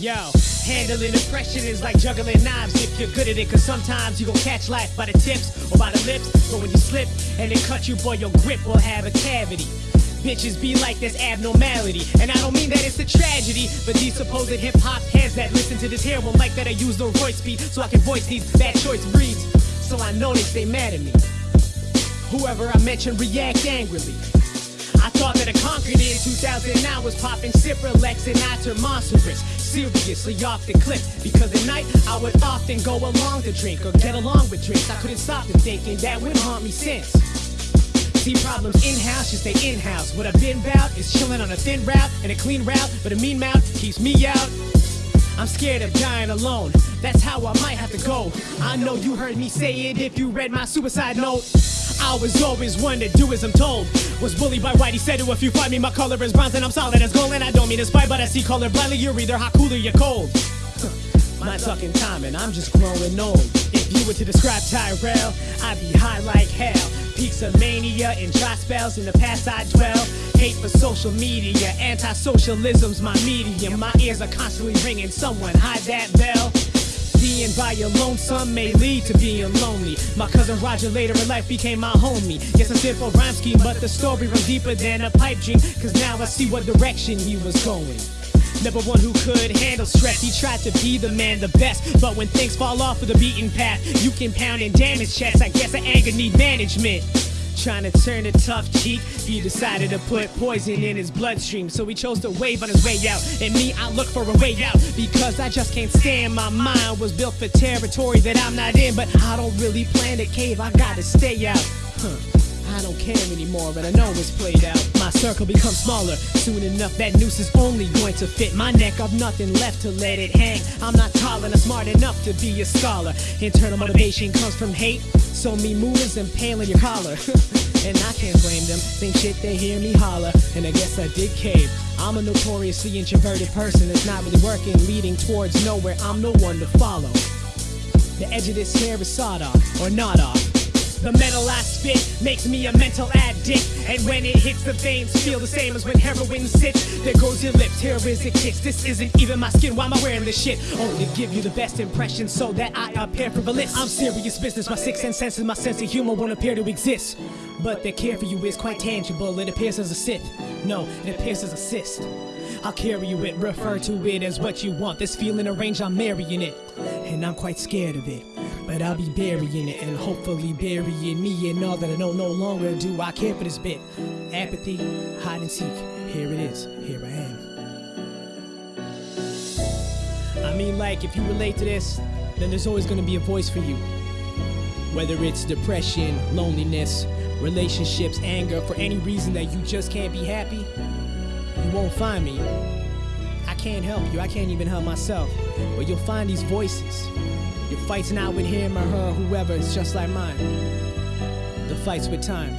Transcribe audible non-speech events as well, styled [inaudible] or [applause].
Yo, handling depression is like juggling knives if you're good at it. Cause sometimes you gon' catch life by the tips or by the lips. But when you slip and it cut you, boy, your grip will have a cavity. Bitches be like this abnormality. And I don't mean that it's a tragedy, but these supposed hip hop heads that listen to this here won't like that I use the voice speed so I can voice these bad choice breeds. So I know they stay mad at me. Whoever I mention react angrily. I thought that I conquered it in 2009 was popping Cipralex and I turned monstrous. Seriously off the cliff because at night I would often go along to drink or get along with drinks. I couldn't stop the thinking that would haunt me since. See problems in-house, just stay in-house. What I've been about is chilling on a thin route and a clean route, but a mean mouth keeps me out. I'm scared of dying alone. That's how I might have to go. I know you heard me say it if you read my suicide note. I was always one to do as I'm told. Was bullied by Whitey, said to if you find me, my color is bronze and I'm solid as gold. And I don't mean to spite, but I see color blindly. You're either hot, cool, or you're cold. [laughs] My talking time, and I'm just growing old. If you were to describe Tyrell, I'd be high like hell. Peaks of mania and dry spells in the past I dwell. Hate for social media, anti-socialism's my medium. My ears are constantly ringing. Someone hide that bell. Being by your lonesome may lead to being lonely. My cousin Roger later in life became my homie. Yes, a simple rhyme scheme, but the story runs deeper than a pipe dream. Cause now I see what direction he was going. Never one who could handle stress. He tried to be the man, the best. But when things fall off of the beaten path, you can pound and damage chest. I guess the anger need management. Trying to turn a tough cheek, he decided to put poison in his bloodstream. So he chose to wave on his way out. And me, I look for a way out because I just can't stand. My mind was built for territory that I'm not in, but I don't really plan to cave. I gotta stay out. Huh. I don't care anymore, but I know it's played out. My circle becomes smaller. Soon enough, that noose is only going to fit my neck. I've nothing left to let it hang. I'm not tall and I'm smart enough to be a scholar. Internal motivation comes from hate. So me movers impaling your collar. [laughs] and I can't blame them. Same shit, they hear me holler. And I guess I did cave. I'm a notoriously introverted person that's not really working, leading towards nowhere. I'm no one to follow. The edge of this hair is sawed off, or not off. The metal I spit makes me a mental addict. And when it hits the veins, feel the same as when heroin sits. There goes your lips, here is a kiss. This isn't even my skin, why am I wearing this shit? Only give you the best impression so that I appear frivolous. I'm serious business, my six sense senses, my sense of humor won't appear to exist. But their care for you is quite tangible, it appears as a Sith. No, it appears as a cyst. I'll carry you it, refer to it as what you want. This feeling arranged, I'm marrying it. And I'm quite scared of it. But I'll be burying it and hopefully burying me and all that I know no longer do I care for this bit. Apathy, hide and seek. Here it is. Here I am. I mean, like, if you relate to this, then there's always gonna be a voice for you. Whether it's depression, loneliness, relationships, anger, for any reason that you just can't be happy, you won't find me. I can't help you, I can't even help myself. But you'll find these voices. Your fight's not with him or her, whoever, it's just like mine. The fight's with time.